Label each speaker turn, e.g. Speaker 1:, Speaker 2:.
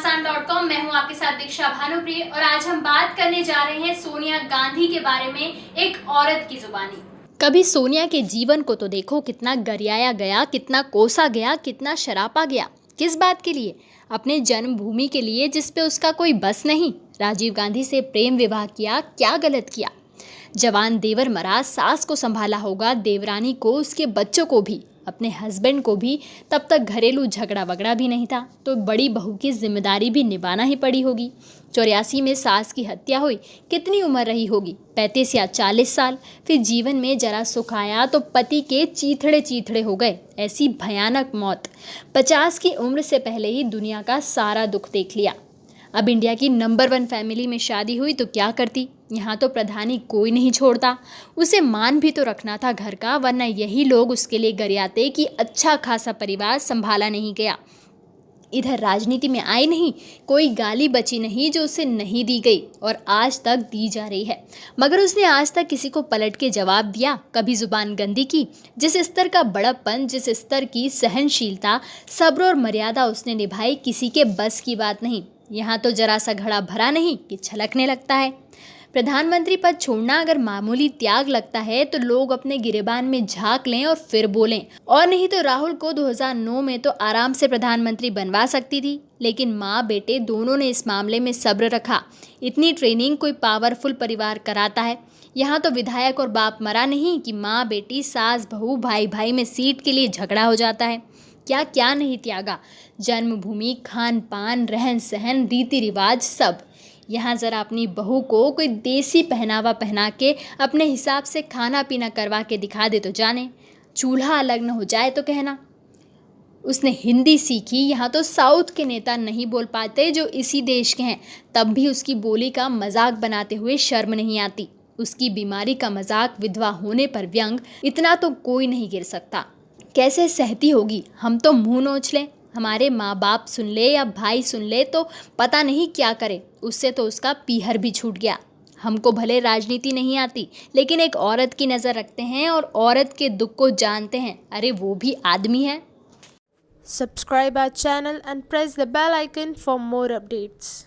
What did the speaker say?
Speaker 1: घमासान dot com मैं हूँ आपके साथ दीक्षा भानुप्रिय और आज हम बात करने जा रहे हैं सोनिया गांधी के बारे में एक औरत की जुबानी।
Speaker 2: कभी सोनिया के जीवन को तो देखो, कितना गरियाया गया, कितना कोसा गया, कितना शरापा गया। किस बात के लिए? अपने जन्मभूमि के लिए, जिस पे उसका कोई बस नहीं। राजीव गांधी से प्रेम विवाह किया, क्या गलत किया? जवान देवर मरा सास को संभाला होगा, देवरानी को, उसके बच्चों को भी। अपने हस्बैंड को भी तब तक घरेलू झगड़ा वगड़ा भी नहीं था तो बड़ी बहू की ज़िम्मेदारी भी निभाना ही पड़ी होगी। चौरासी में सास की हत्या हुई, कितनी उम्र रही होगी? पैंतीस या चालीस साल? फिर जीवन में जरा सुख आया तो पति के चीथड़े चीथड़े हो गए, ऐसी भयानक मौत। पचास की उम्र से पहले ही दुनिया का सारा दुख देख लिया। अब इंडिया की नंबर वन फैमिली में शादी हुई तो क्या करती? यहाँ तो प्रधानी कोई नहीं छोड़ता। उसे मान भी तो रखना था घर का, वरना यही लोग उसके लिए गरियाते कि अच्छा खासा परिवार संभाला नहीं गया। इधर राजनीति में आई नहीं, कोई गाली बची नहीं जो उसे नहीं दी गई और आज तक दी जा रही है। मगर उसने आज तक किसी को पलट के जवाब दिया, कभी ज़ुबान गंदी की। जिस स्तर का बड़प्पन, जिस स्तर की सहनशीलता, सब्र और मर्यादा उसने निभाई, किसी के बस की बात नहीं। यहाँ तो जरा सा घड़ा भरा नहीं कि छलकने लगता है। प्रधानमंत्री पद छोड़ना अगर मामूली त्याग लगता है तो लोग अपने गिरेबान में झाँक लें और फिर बोलें। और नहीं तो राहुल को 2009 में तो आराम से प्रधानमंत्री बनवा सकती थी, लेकिन माँ बेटे दोनों ने इस मामले में सब्र रखा। इतनी ट्रेनिंग कोई पावरफुल परिवार कराता है। यहाँ तो विधायक और बाप मरा नहीं कि माँ बेटी सास, बहू भाई भाई में सीट के लिए झगड़ा हो जाता है। क्या क्या नहीं त्यागा। जन्मभूमि खान पान रहन सहन रीति रिवाज सब। यहाँ ज़रा अपनी बहू को कोई देसी पहनावा पहना के अपने हिसाब से खाना पीना करवा के दिखा दे तो जाने। चूल्हा अलग न हो जाए तो कहना। उसने हिंदी सीखी। यहाँ तो साउथ के नेता नहीं बोल पाते जो इसी देश के हैं। तब भी उसकी बोली का मज़ाक बनाते हुए शर्म नहीं आती। उसकी बीमारी का मज़ाक विधवा होने पर व्यंग इतना तो कोई नहीं गिर सकता। कैसे सहती होगी? हम तो मुँह नोच लें। हमारे माँ बाप सुन ले या भाई सुन ले तो पता नहीं क्या करे। उससे तो उसका पीहर भी छूट गया। हमको भले राजनीति नहीं आती, लेकिन एक औरत की नज़र रखते हैं और औरत के दुख को जानते हैं। अरे, वो भी आदमी है।
Speaker 3: Subscribe our channel and press the bell icon for more updates.